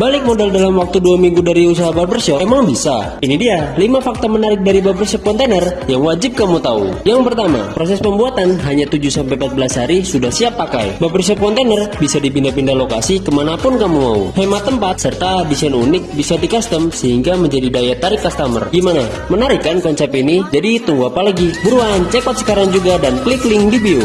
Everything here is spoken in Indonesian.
Balik modal dalam waktu 2 minggu dari usaha barbershop emang bisa? Ini dia 5 fakta menarik dari barbershop kontainer yang wajib kamu tahu. Yang pertama, proses pembuatan hanya 7-14 hari sudah siap pakai. Barbershop kontainer bisa dipindah-pindah lokasi ke mana pun kamu mau. Hemat tempat serta desain unik bisa di custom sehingga menjadi daya tarik customer. Gimana? Menarik kan konsep ini? Jadi tunggu apa lagi? Buruan, check out sekarang juga dan klik link di bio.